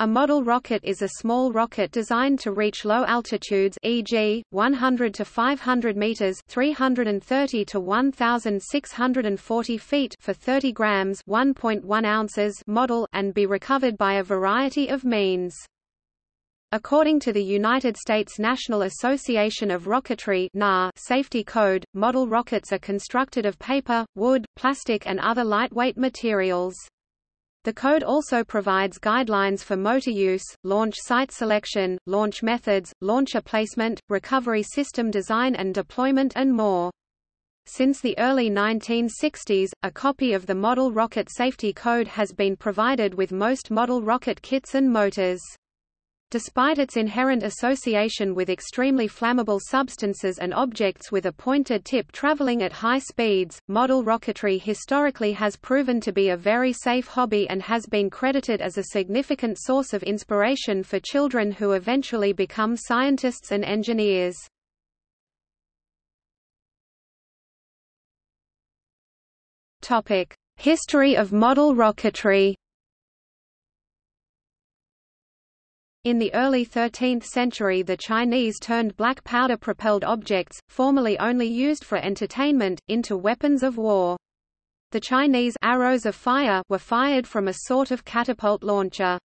A model rocket is a small rocket designed to reach low altitudes e.g., 100 to 500 meters 330 to 1640 feet for 30 grams 1.1 ounces model and be recovered by a variety of means. According to the United States National Association of Rocketry safety code, model rockets are constructed of paper, wood, plastic and other lightweight materials. The code also provides guidelines for motor use, launch site selection, launch methods, launcher placement, recovery system design and deployment and more. Since the early 1960s, a copy of the Model Rocket Safety Code has been provided with most model rocket kits and motors. Despite its inherent association with extremely flammable substances and objects with a pointed tip traveling at high speeds, model rocketry historically has proven to be a very safe hobby and has been credited as a significant source of inspiration for children who eventually become scientists and engineers. History of model rocketry In the early 13th century the Chinese turned black powder-propelled objects, formerly only used for entertainment, into weapons of war. The Chinese arrows of fire were fired from a sort of catapult launcher.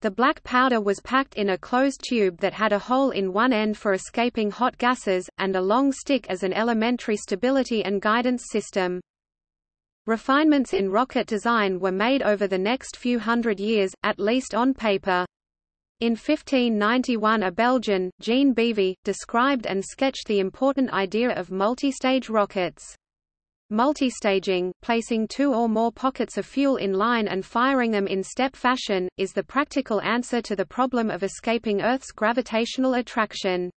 The black powder was packed in a closed tube that had a hole in one end for escaping hot gases, and a long stick as an elementary stability and guidance system. Refinements in rocket design were made over the next few hundred years, at least on paper. In 1591 a Belgian, Jean Beavy, described and sketched the important idea of multistage rockets. Multistaging, placing two or more pockets of fuel in line and firing them in step fashion, is the practical answer to the problem of escaping Earth's gravitational attraction.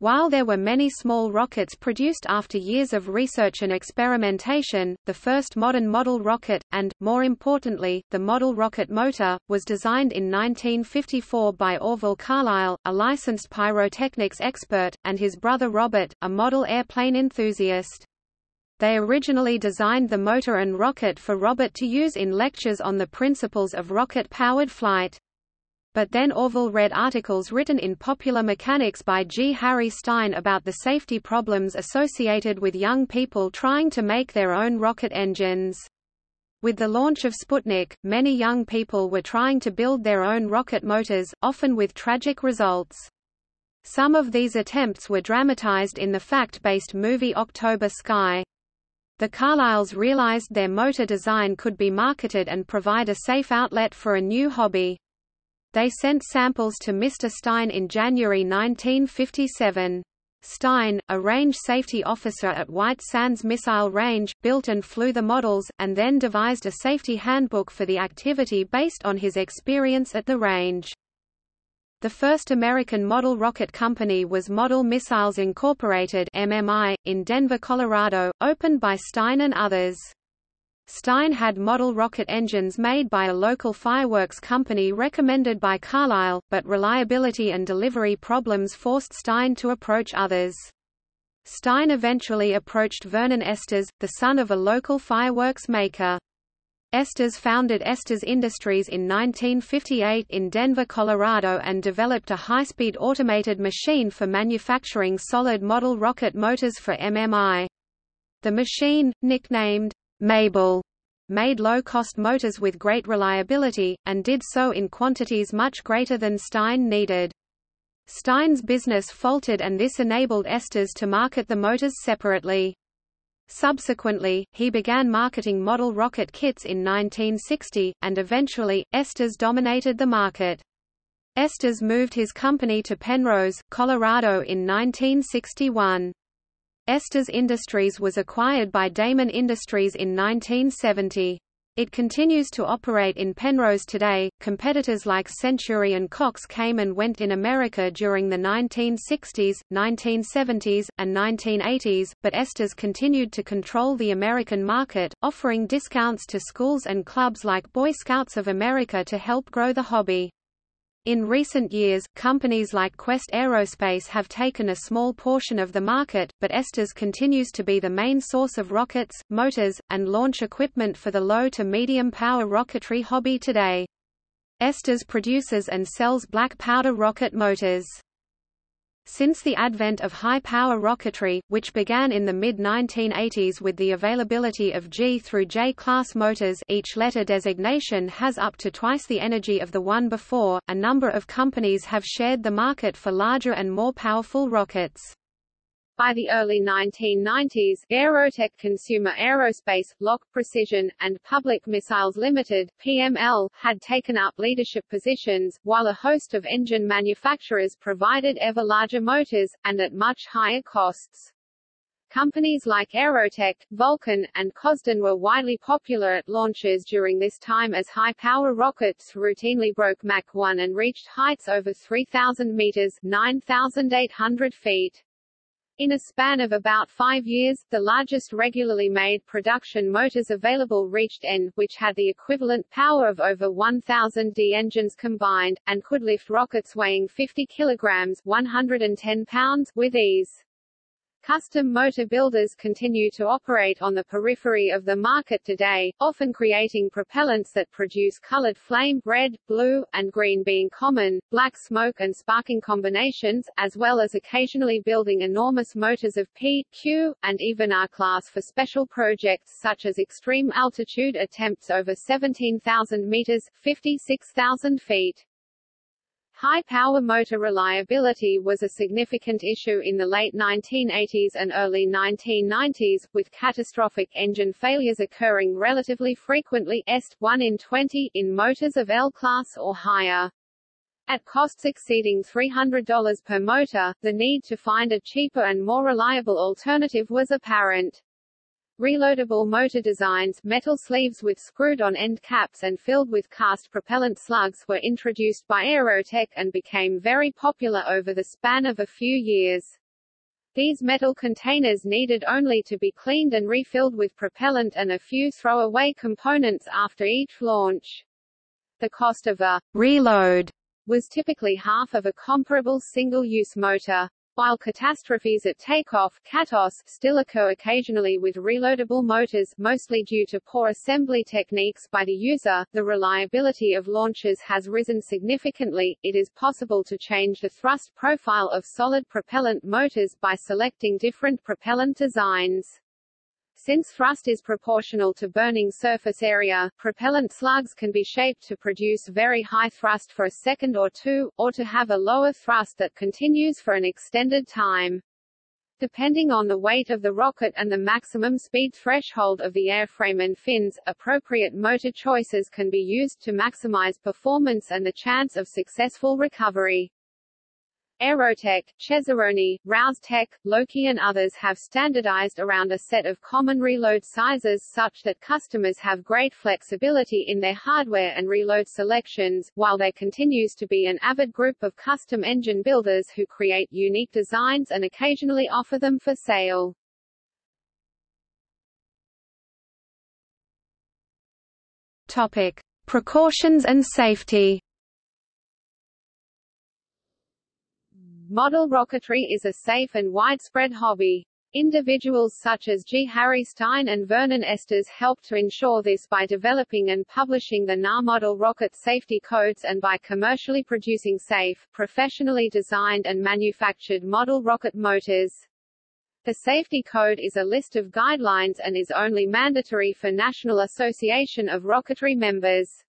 While there were many small rockets produced after years of research and experimentation, the first modern model rocket, and, more importantly, the model rocket motor, was designed in 1954 by Orville Carlisle, a licensed pyrotechnics expert, and his brother Robert, a model airplane enthusiast. They originally designed the motor and rocket for Robert to use in lectures on the principles of rocket-powered flight. But then Orville read articles written in Popular Mechanics by G. Harry Stine about the safety problems associated with young people trying to make their own rocket engines. With the launch of Sputnik, many young people were trying to build their own rocket motors, often with tragic results. Some of these attempts were dramatized in the fact-based movie October Sky. The Carlisles realized their motor design could be marketed and provide a safe outlet for a new hobby. They sent samples to Mr. Stine in January 1957. Stine, a range safety officer at White Sands Missile Range, built and flew the models, and then devised a safety handbook for the activity based on his experience at the range. The first American model rocket company was Model Missiles Incorporated MMI, in Denver, Colorado, opened by Stine and others. Stine had model rocket engines made by a local fireworks company recommended by Carlisle, but reliability and delivery problems forced Stine to approach others. Stine eventually approached Vernon Estes, the son of a local fireworks maker. Estes founded Estes Industries in 1958 in Denver, Colorado and developed a high-speed automated machine for manufacturing solid model rocket motors for MMI. The machine, nicknamed Mabel made low-cost motors with great reliability, and did so in quantities much greater than Stine needed. Stine's business faltered and this enabled Estes to market the motors separately. Subsequently, he began marketing model rocket kits in 1960, and eventually, Estes dominated the market. Estes moved his company to Penrose, Colorado in 1961. Estes Industries was acquired by Damon Industries in 1970. It continues to operate in Penrose today. Competitors like Century and Cox came and went in America during the 1960s, 1970s, and 1980s, but Estes continued to control the American market, offering discounts to schools and clubs like Boy Scouts of America to help grow the hobby. In recent years, companies like Quest Aerospace have taken a small portion of the market, but Estes continues to be the main source of rockets, motors, and launch equipment for the low to medium power rocketry hobby today. Estes produces and sells black powder rocket motors. Since the advent of high-power rocketry, which began in the mid-1980s with the availability of G through J class motors each letter designation has up to twice the energy of the one before, a number of companies have shared the market for larger and more powerful rockets. By the early 1990s, Aerotech Consumer Aerospace, LOC Precision, and Public Missiles Limited (PML) had taken up leadership positions, while a host of engine manufacturers provided ever larger motors, and at much higher costs. Companies like Aerotech, Vulcan, and Kosdon were widely popular at launches during this time as high-power rockets routinely broke Mach 1 and reached heights over 3,000 meters 9,800 feet. In a span of about five years, the largest regularly made production motors available reached N, which had the equivalent power of over 1,000 D engines combined, and could lift rockets weighing 50 kilograms 110 pounds with ease. Custom motor builders continue to operate on the periphery of the market today, often creating propellants that produce colored flame red, blue, and green being common, black smoke and sparking combinations, as well as occasionally building enormous motors of P, Q, and even R-class for special projects such as extreme altitude attempts over 17,000 meters 56,000 feet. High-power motor reliability was a significant issue in the late 1980s and early 1990s, with catastrophic engine failures occurring relatively frequently est 1 in 20 in motors of L-class or higher. At costs exceeding $300 per motor, the need to find a cheaper and more reliable alternative was apparent. Reloadable motor designs metal sleeves with screwed-on end caps and filled with cast propellant slugs were introduced by Aerotech and became very popular over the span of a few years. These metal containers needed only to be cleaned and refilled with propellant and a few throwaway components after each launch. The cost of a reload was typically half of a comparable single-use motor. While catastrophes at takeoff CATOS still occur occasionally with reloadable motors mostly due to poor assembly techniques by the user, the reliability of launches has risen significantly. It is possible to change the thrust profile of solid propellant motors by selecting different propellant designs. Since thrust is proportional to burning surface area, propellant slugs can be shaped to produce very high thrust for a second or two, or to have a lower thrust that continues for an extended time. Depending on the weight of the rocket and the maximum speed threshold of the airframe and fins, appropriate motor choices can be used to maximize performance and the chance of successful recovery. Aerotech, Cesaroni, Rouse-Tech, Loki and others have standardized around a set of common reload sizes such that customers have great flexibility in their hardware and reload selections, while there continues to be an avid group of custom engine builders who create unique designs and occasionally offer them for sale. Topic. Precautions and safety Model rocketry is a safe and widespread hobby. Individuals such as G. Harry Stine and Vernon Estes helped to ensure this by developing and publishing the NA Model Rocket Safety Codes and by commercially producing safe, professionally designed and manufactured model rocket motors. The Safety Code is a list of guidelines and is only mandatory for National Association of Rocketry members.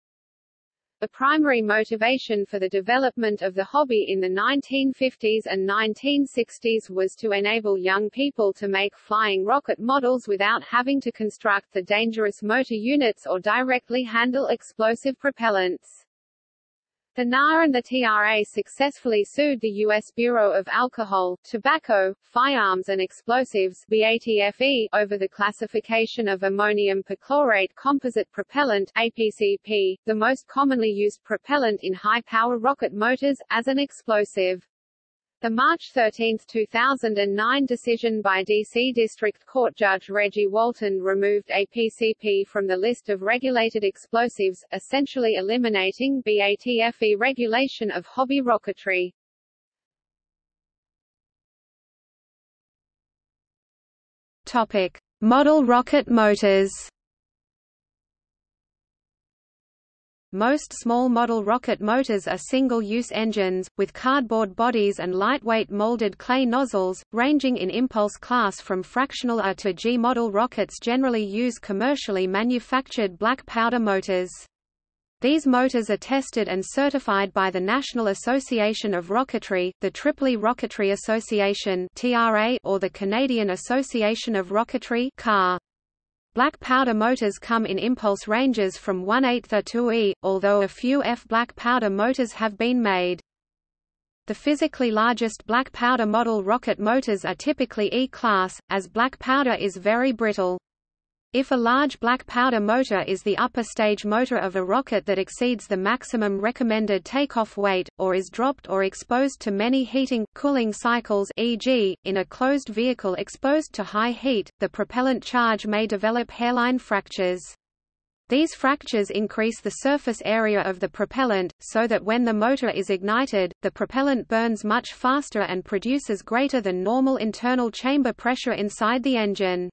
The primary motivation for the development of the hobby in the 1950s and 1960s was to enable young people to make flying rocket models without having to construct the dangerous motor units or directly handle explosive propellants. The NA and the TRA successfully sued the U.S. Bureau of Alcohol, Tobacco, Firearms and Explosives BATFE over the classification of ammonium perchlorate composite propellant APCP, the most commonly used propellant in high-power rocket motors, as an explosive. The March 13, 2009 decision by D.C. District Court Judge Reggie Walton removed APCP from the list of regulated explosives, essentially eliminating BATFE regulation of hobby rocketry. Topic. Model rocket motors Most small model rocket motors are single-use engines, with cardboard bodies and lightweight molded clay nozzles, ranging in impulse class from fractional A to G. Model rockets generally use commercially manufactured black powder motors. These motors are tested and certified by the National Association of Rocketry, the Tripoli Rocketry Association or the Canadian Association of Rocketry CAR. Black powder motors come in impulse ranges from 1 8 to E, although a few F black powder motors have been made. The physically largest black powder model rocket motors are typically E-class, as black powder is very brittle. If a large black powder motor is the upper stage motor of a rocket that exceeds the maximum recommended takeoff weight, or is dropped or exposed to many heating, cooling cycles e.g., in a closed vehicle exposed to high heat, the propellant charge may develop hairline fractures. These fractures increase the surface area of the propellant, so that when the motor is ignited, the propellant burns much faster and produces greater than normal internal chamber pressure inside the engine.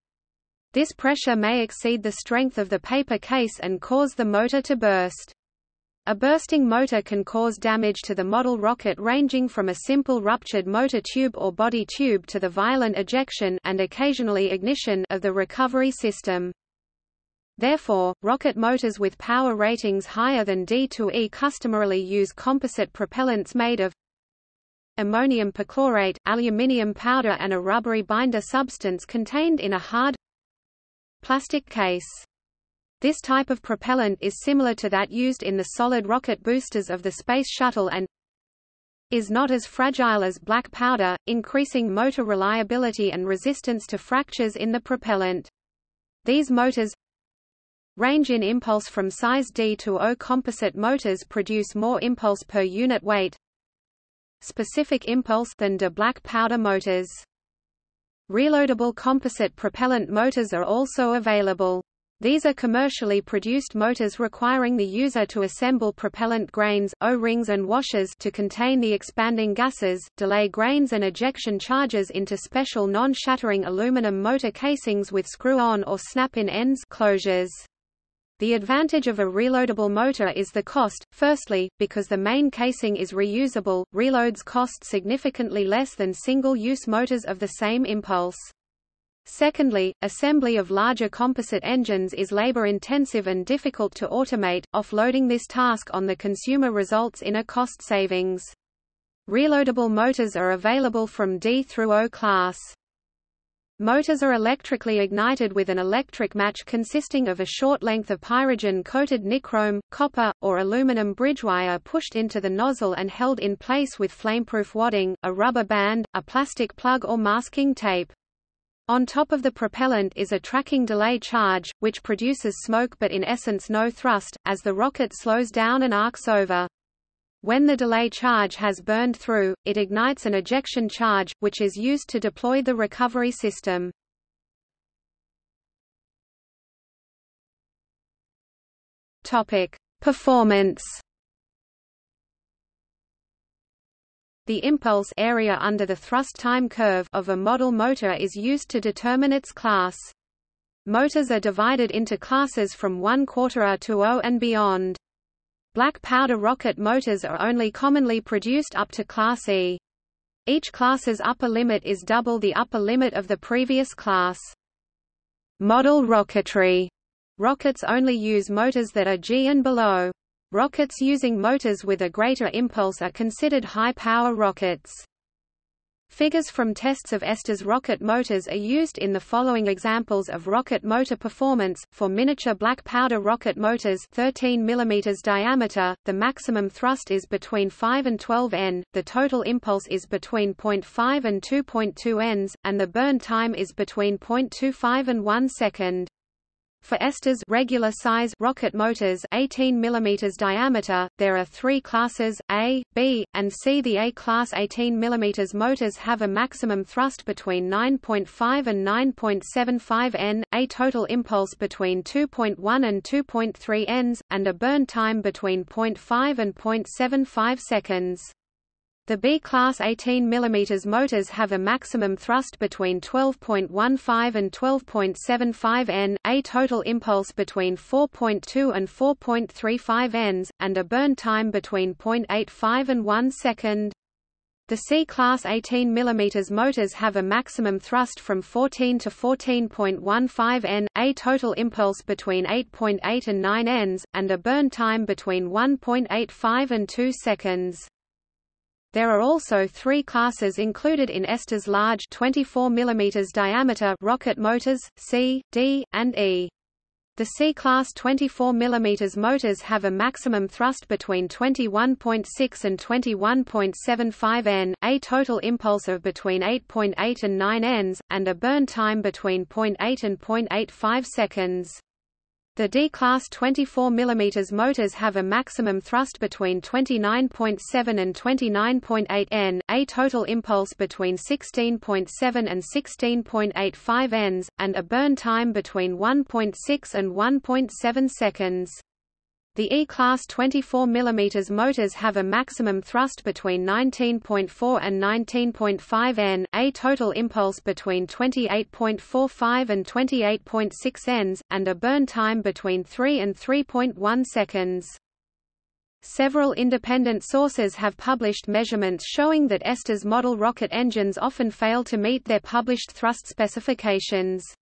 This pressure may exceed the strength of the paper case and cause the motor to burst. A bursting motor can cause damage to the model rocket ranging from a simple ruptured motor tube or body tube to the violent ejection and occasionally ignition of the recovery system. Therefore, rocket motors with power ratings higher than D2E customarily use composite propellants made of ammonium perchlorate, aluminium powder and a rubbery binder substance contained in a hard, plastic case. This type of propellant is similar to that used in the solid rocket boosters of the Space Shuttle and is not as fragile as black powder, increasing motor reliability and resistance to fractures in the propellant. These motors range in impulse from size D to O. Composite motors produce more impulse per unit weight specific impulse than de black powder motors. Reloadable composite propellant motors are also available. These are commercially produced motors requiring the user to assemble propellant grains, O-rings and washers to contain the expanding gases, delay grains and ejection charges into special non-shattering aluminum motor casings with screw-on or snap-in ends closures. The advantage of a reloadable motor is the cost, firstly, because the main casing is reusable, reloads cost significantly less than single-use motors of the same impulse. Secondly, assembly of larger composite engines is labor-intensive and difficult to automate, offloading this task on the consumer results in a cost savings. Reloadable motors are available from D through O class. Motors are electrically ignited with an electric match consisting of a short length of pyrogen-coated nichrome, copper, or aluminum bridge wire pushed into the nozzle and held in place with flameproof wadding, a rubber band, a plastic plug or masking tape. On top of the propellant is a tracking delay charge, which produces smoke but in essence no thrust, as the rocket slows down and arcs over. When the delay charge has burned through, it ignites an ejection charge, which is used to deploy the recovery system. Topic: Performance. The impulse area under the thrust time curve of a model motor is used to determine its class. Motors are divided into classes from 1 quarter to O and beyond. Black powder rocket motors are only commonly produced up to Class E. Each class's upper limit is double the upper limit of the previous class. Model rocketry rockets only use motors that are G and below. Rockets using motors with a greater impulse are considered high-power rockets. Figures from tests of Estes rocket motors are used in the following examples of rocket motor performance. For miniature black powder rocket motors 13 mm diameter, the maximum thrust is between 5 and 12 N, the total impulse is between 0.5 and 2.2 Ns, and the burn time is between 0.25 and 1 second. For Estes regular size rocket motors 18 mm diameter, there are three classes, A, B, and C. The A-class 18 mm motors have a maximum thrust between 9.5 and 9.75 N, a total impulse between 2.1 and 2.3 Ns, and a burn time between 0.5 and 0.75 seconds. The B-class 18 mm motors have a maximum thrust between 12.15 and 12.75 n, a total impulse between 4.2 and 4.35 ns, and a burn time between 0.85 and 1 second. The C-class 18 mm motors have a maximum thrust from 14 to 14.15 n, a total impulse between 8.8 .8 and 9 ns, and a burn time between 1.85 and 2 seconds. There are also three classes included in Estes large 24 mm diameter rocket motors, C, D, and E. The C-class 24 mm motors have a maximum thrust between 21.6 and 21.75 n, a total impulse of between 8.8 .8 and 9 ns, and a burn time between 0.8 and 0.85 seconds. The D-class 24 mm motors have a maximum thrust between 29.7 and 29.8 n, a total impulse between 16.7 and 16.85 ns, and a burn time between 1.6 and 1.7 seconds. The E-class 24 mm motors have a maximum thrust between 19.4 and 19.5 n, a total impulse between 28.45 and 28.6 ns, and a burn time between 3 and 3.1 seconds. Several independent sources have published measurements showing that Estes model rocket engines often fail to meet their published thrust specifications.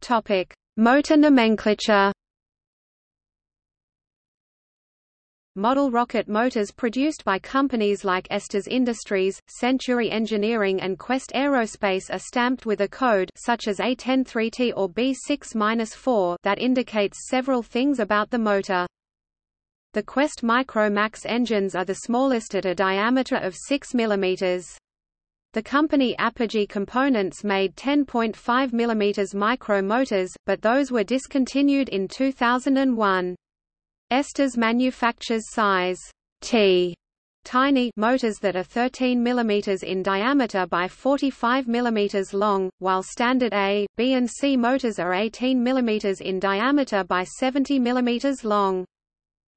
Topic: Motor nomenclature. Model rocket motors produced by companies like Estes Industries, Century Engineering and Quest Aerospace are stamped with a code such as A103T or B6-4 that indicates several things about the motor. The Quest Micro Max engines are the smallest at a diameter of 6 mm. The company Apogee Components made 10.5 mm micro motors, but those were discontinued in 2001. Estes manufactures size T tiny motors that are 13 mm in diameter by 45 mm long, while standard A, B and C motors are 18 mm in diameter by 70 mm long.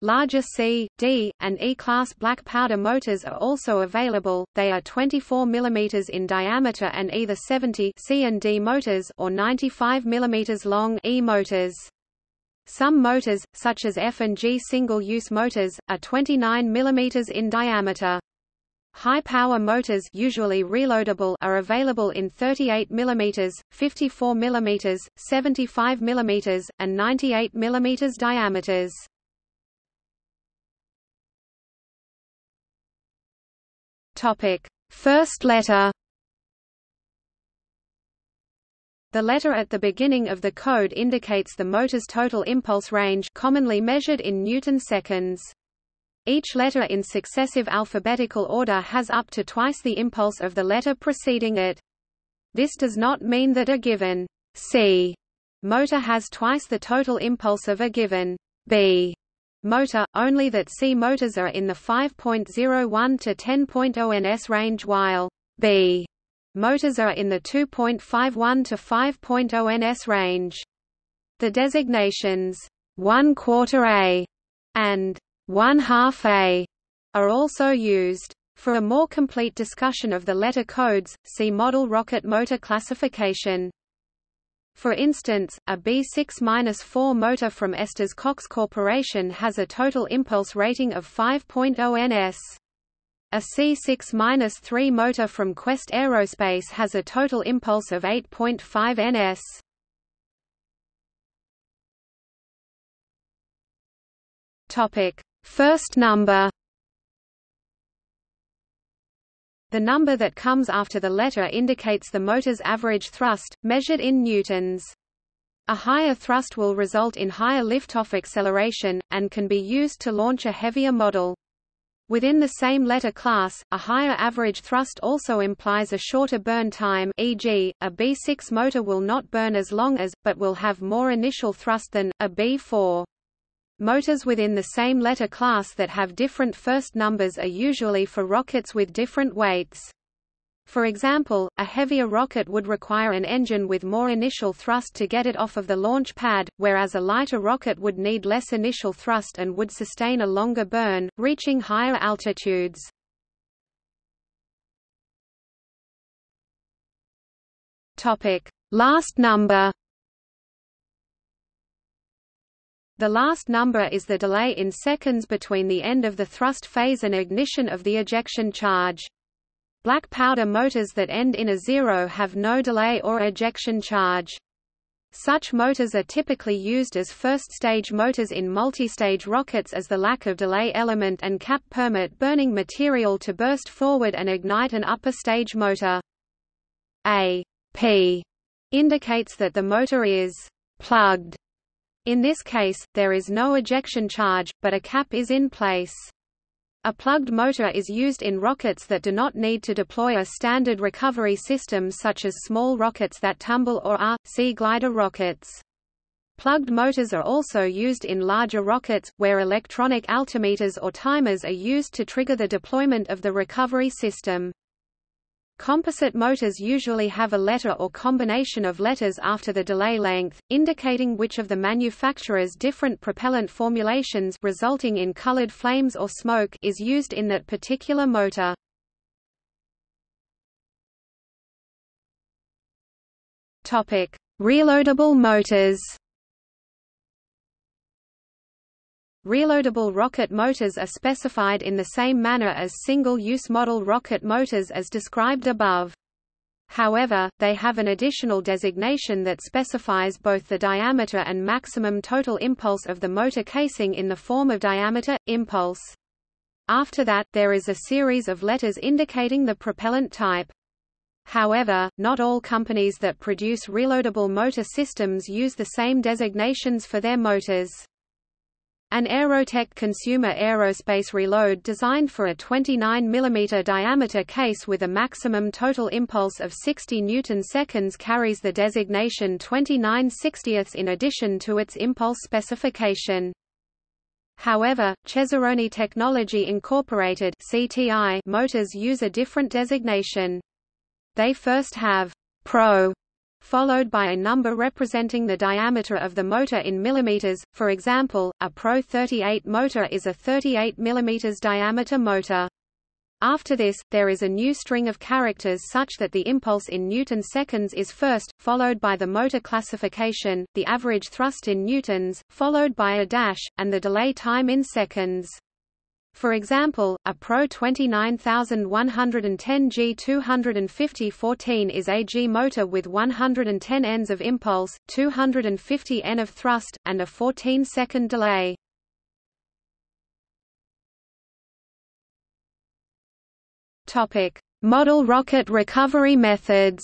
Larger C, D, and E-class black powder motors are also available. They are 24 mm in diameter and either 70 C and D motors or 95 mm long E motors. Some motors, such as F and G single-use motors, are 29 mm in diameter. High-power motors usually reloadable are available in 38 mm, 54 mm, 75 mm, and 98 mm diameters. Topic: First letter. The letter at the beginning of the code indicates the motor's total impulse range commonly measured in newton seconds. Each letter in successive alphabetical order has up to twice the impulse of the letter preceding it. This does not mean that a given C motor has twice the total impulse of a given B motor, only that C motors are in the 5.01 to 10.0 ns range while B motors are in the 2.51 to 5.0 ns range. The designations 1 quarter A and 1 half A are also used. For a more complete discussion of the letter codes, see Model rocket motor classification. For instance, a B6-4 motor from Estes Cox Corporation has a total impulse rating of 5.0 ns. A C6-3 motor from Quest Aerospace has a total impulse of 8.5 ns. Topic: First number The number that comes after the letter indicates the motor's average thrust, measured in newtons. A higher thrust will result in higher liftoff acceleration, and can be used to launch a heavier model. Within the same letter class, a higher average thrust also implies a shorter burn time e.g., a B6 motor will not burn as long as, but will have more initial thrust than, a B4. Motors within the same letter class that have different first numbers are usually for rockets with different weights. For example, a heavier rocket would require an engine with more initial thrust to get it off of the launch pad, whereas a lighter rocket would need less initial thrust and would sustain a longer burn, reaching higher altitudes. Last number The last number is the delay in seconds between the end of the thrust phase and ignition of the ejection charge. Black powder motors that end in a zero have no delay or ejection charge. Such motors are typically used as first-stage motors in multi-stage rockets as the lack of delay element and cap permit burning material to burst forward and ignite an upper stage motor. A P indicates that the motor is plugged in this case, there is no ejection charge, but a cap is in place. A plugged motor is used in rockets that do not need to deploy a standard recovery system such as small rockets that tumble or sea glider rockets. Plugged motors are also used in larger rockets, where electronic altimeters or timers are used to trigger the deployment of the recovery system. Composite motors usually have a letter or combination of letters after the delay length, indicating which of the manufacturer's different propellant formulations resulting in colored flames or smoke is used in that particular motor. Topic: Reloadable motors. Reloadable rocket motors are specified in the same manner as single-use model rocket motors as described above. However, they have an additional designation that specifies both the diameter and maximum total impulse of the motor casing in the form of diameter, impulse. After that, there is a series of letters indicating the propellant type. However, not all companies that produce reloadable motor systems use the same designations for their motors. An Aerotech consumer aerospace reload designed for a 29 mm diameter case with a maximum total impulse of 60 newton-seconds carries the designation 29 60ths in addition to its impulse specification. However, Cesaroni Technology Incorporated (CTI) motors use a different designation. They first have Pro followed by a number representing the diameter of the motor in millimeters. For example, a Pro 38 motor is a 38 mm diameter motor. After this, there is a new string of characters such that the impulse in newton seconds is first, followed by the motor classification, the average thrust in newtons, followed by a dash, and the delay time in seconds. For example, a Pro 29110 G250 14 is a G motor with 110 Ns of impulse, 250 N of thrust, and a 14-second delay. Topic: Model rocket recovery methods.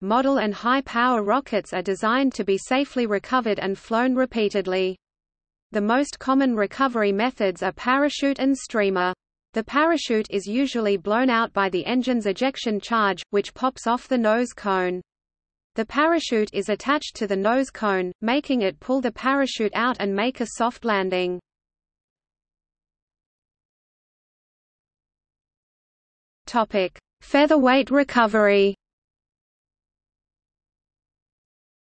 Model and high-power rockets are designed to be safely recovered and flown repeatedly. The most common recovery methods are parachute and streamer. The parachute is usually blown out by the engine's ejection charge, which pops off the nose cone. The parachute is attached to the nose cone, making it pull the parachute out and make a soft landing. Topic: Featherweight recovery.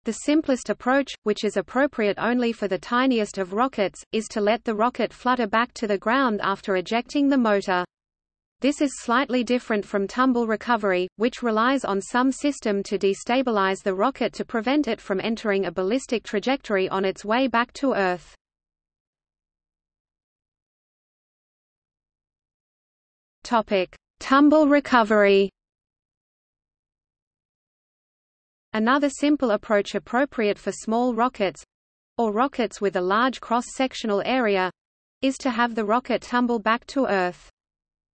The simplest approach, which is appropriate only for the tiniest of rockets, is to let the rocket flutter back to the ground after ejecting the motor. This is slightly different from tumble recovery, which relies on some system to destabilize the rocket to prevent it from entering a ballistic trajectory on its way back to Earth. Topic: Tumble recovery. Another simple approach appropriate for small rockets or rockets with a large cross-sectional area is to have the rocket tumble back to Earth.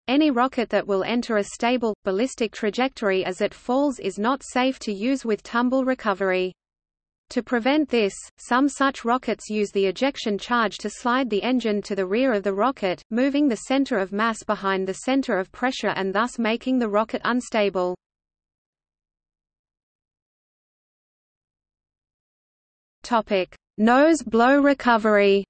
Any rocket that will enter a stable, ballistic trajectory as it falls is not safe to use with tumble recovery. To prevent this, some such rockets use the ejection charge to slide the engine to the rear of the rocket, moving the center of mass behind the center of pressure and thus making the rocket unstable. Topic: Nose blow recovery.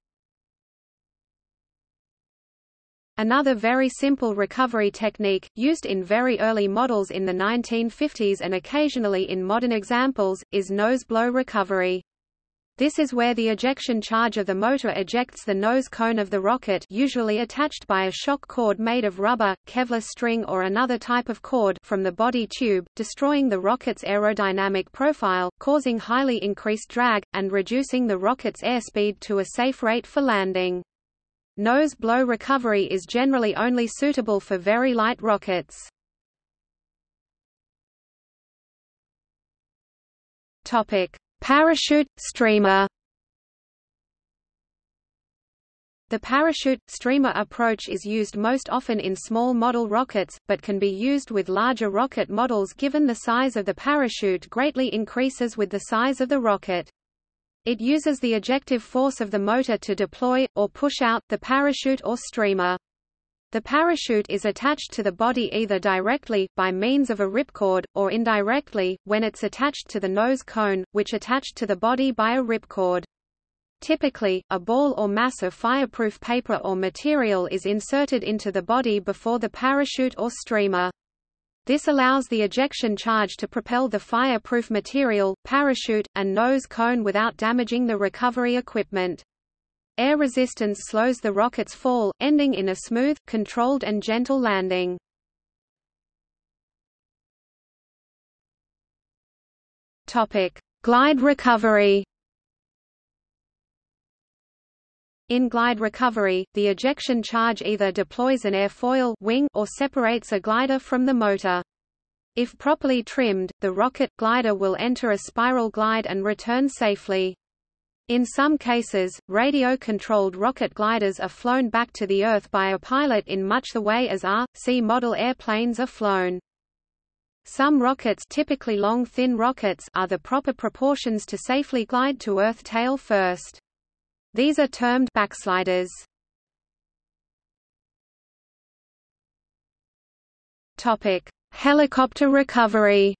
Another very simple recovery technique, used in very early models in the 1950s and occasionally in modern examples, is nose blow recovery. This is where the ejection charge of the motor ejects the nose cone of the rocket usually attached by a shock cord made of rubber, Kevlar string or another type of cord from the body tube, destroying the rocket's aerodynamic profile, causing highly increased drag, and reducing the rocket's airspeed to a safe rate for landing. Nose blow recovery is generally only suitable for very light rockets. Topic: Parachute streamer. The parachute streamer approach is used most often in small model rockets, but can be used with larger rocket models given the size of the parachute greatly increases with the size of the rocket. It uses the ejective force of the motor to deploy, or push out, the parachute or streamer. The parachute is attached to the body either directly, by means of a ripcord, or indirectly, when it's attached to the nose cone, which attached to the body by a ripcord. Typically, a ball or mass of fireproof paper or material is inserted into the body before the parachute or streamer. This allows the ejection charge to propel the fireproof material, parachute, and nose cone without damaging the recovery equipment. Air resistance slows the rocket's fall, ending in a smooth, controlled and gentle landing. Topic: Glide recovery. In glide recovery, the ejection charge either deploys an airfoil wing or separates a glider from the motor. If properly trimmed, the rocket glider will enter a spiral glide and return safely. In some cases, radio-controlled rocket gliders are flown back to the Earth by a pilot in much the way as R, C model airplanes are flown. Some rockets typically long thin rockets are the proper proportions to safely glide to Earth tail first. These are termed backsliders. Topic: Helicopter recovery.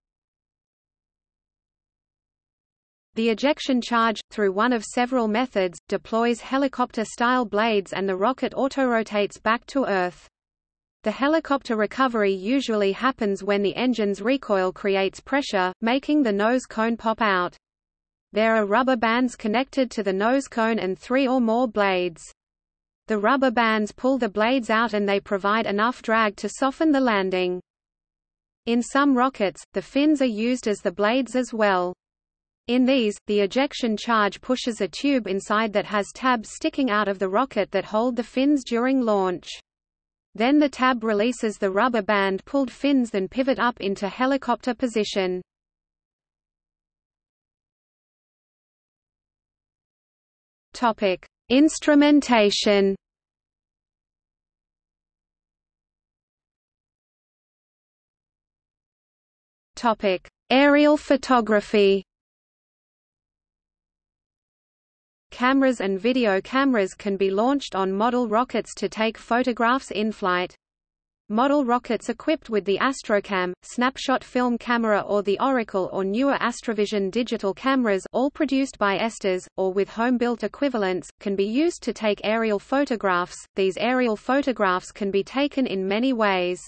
The ejection charge, through one of several methods, deploys helicopter-style blades and the rocket autorotates back to Earth. The helicopter recovery usually happens when the engine's recoil creates pressure, making the nose cone pop out. There are rubber bands connected to the nose cone and three or more blades. The rubber bands pull the blades out and they provide enough drag to soften the landing. In some rockets, the fins are used as the blades as well. In these, the ejection charge pushes a tube inside that has tabs sticking out of the rocket that hold the fins during launch. Then the tab releases the rubber band pulled fins then pivot up into helicopter position. Topic: Instrumentation. Topic: Aerial photography. Cameras and video cameras can be launched on model rockets to take photographs in flight. Model rockets equipped with the Astrocam, snapshot film camera or the Oracle or newer Astrovision digital cameras all produced by Estes, or with home-built equivalents, can be used to take aerial photographs. These aerial photographs can be taken in many ways.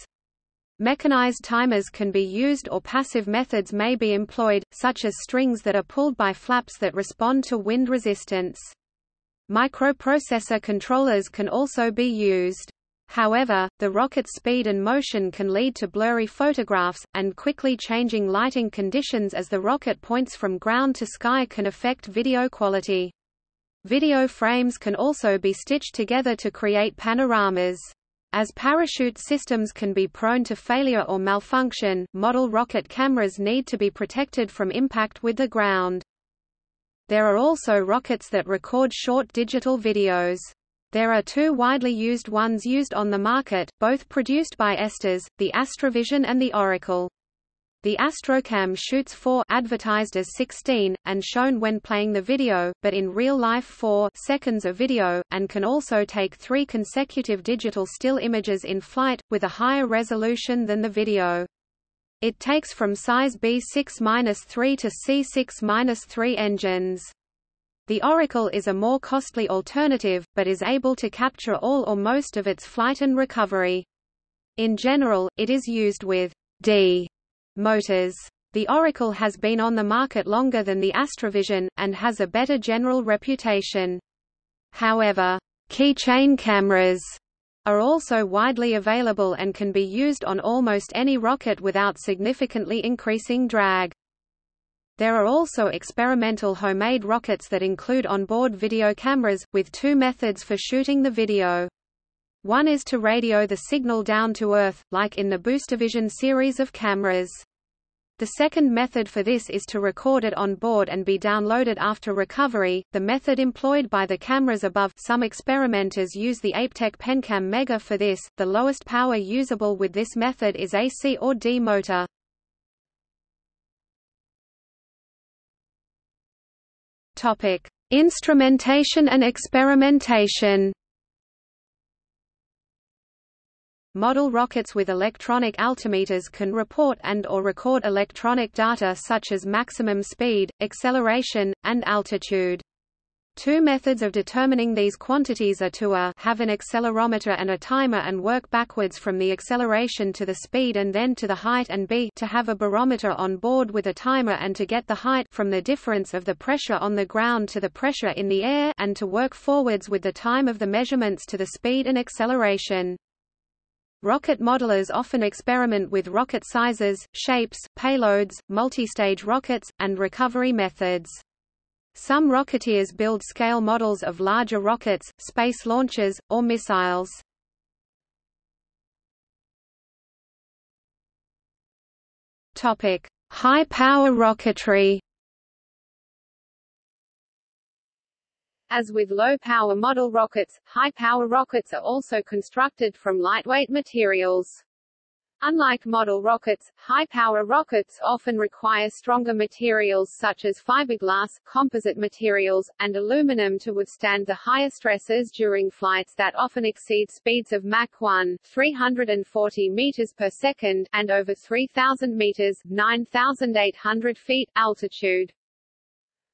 Mechanized timers can be used or passive methods may be employed, such as strings that are pulled by flaps that respond to wind resistance. Microprocessor controllers can also be used. However, the rocket's speed and motion can lead to blurry photographs, and quickly changing lighting conditions as the rocket points from ground to sky can affect video quality. Video frames can also be stitched together to create panoramas. As parachute systems can be prone to failure or malfunction, model rocket cameras need to be protected from impact with the ground. There are also rockets that record short digital videos. There are two widely used ones used on the market, both produced by Estes, the Astrovision and the Oracle. The Astrocam shoots 4 advertised as 16, and shown when playing the video, but in real life 4 seconds of video, and can also take three consecutive digital still images in flight, with a higher resolution than the video. It takes from size B6-3 to C6-3 engines. The Oracle is a more costly alternative, but is able to capture all or most of its flight and recovery. In general, it is used with D motors. The Oracle has been on the market longer than the Astrovision, and has a better general reputation. However, keychain cameras are also widely available and can be used on almost any rocket without significantly increasing drag. There are also experimental homemade rockets that include onboard video cameras, with two methods for shooting the video. One is to radio the signal down to Earth, like in the Boostervision series of cameras. The second method for this is to record it on board and be downloaded after recovery. The method employed by the cameras above some experimenters use the Aiptek PenCam Mega for this. The lowest power usable with this method is AC or D motor. Instrumentation and experimentation. Model rockets with electronic altimeters can report and or record electronic data such as maximum speed, acceleration, and altitude. Two methods of determining these quantities are to a have an accelerometer and a timer and work backwards from the acceleration to the speed and then to the height and b to have a barometer on board with a timer and to get the height from the difference of the pressure on the ground to the pressure in the air and to work forwards with the time of the measurements to the speed and acceleration. Rocket modelers often experiment with rocket sizes, shapes, payloads, multistage rockets, and recovery methods. Some rocketeers build scale models of larger rockets, space launches, or missiles. High-power rocketry. As with low-power model rockets, high-power rockets are also constructed from lightweight materials. Unlike model rockets, high-power rockets often require stronger materials such as fiberglass, composite materials, and aluminum to withstand the higher stresses during flights that often exceed speeds of Mach 1 340 meters per second and over 3,000 meters 9,800 feet altitude.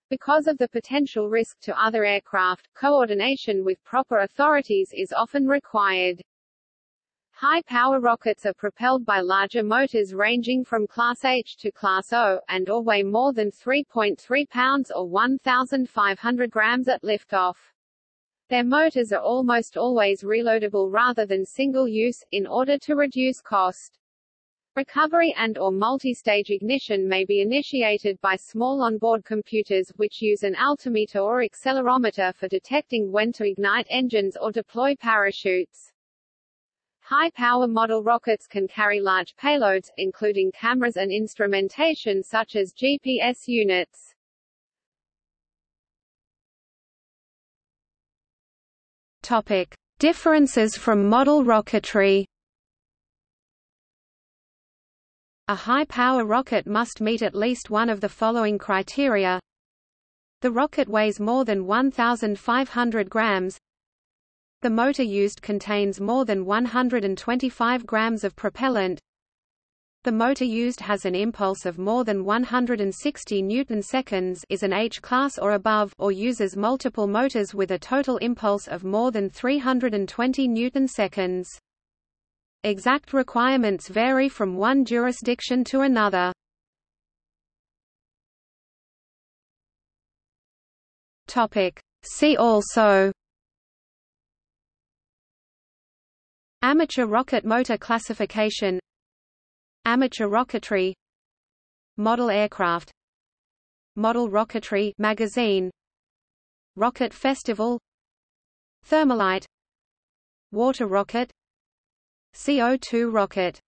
Because of the potential risk to other aircraft, coordination with proper authorities is often required. High-power rockets are propelled by larger motors ranging from Class H to Class O, and or weigh more than 3.3 pounds or 1,500 grams at liftoff. Their motors are almost always reloadable rather than single-use, in order to reduce cost. Recovery and or multi-stage ignition may be initiated by small onboard computers, which use an altimeter or accelerometer for detecting when to ignite engines or deploy parachutes. High-power model rockets can carry large payloads, including cameras and instrumentation such as GPS units. Topic: Differences from model rocketry. A high-power rocket must meet at least one of the following criteria. The rocket weighs more than 1,500 grams, the motor used contains more than 125 grams of propellant. The motor used has an impulse of more than 160 newton-seconds is an H-class or above or uses multiple motors with a total impulse of more than 320 newton-seconds. Exact requirements vary from one jurisdiction to another. See also. Amateur rocket motor classification. Amateur rocketry. Model aircraft. Model rocketry magazine. Rocket Festival. Thermalite. Water rocket CO2 rocket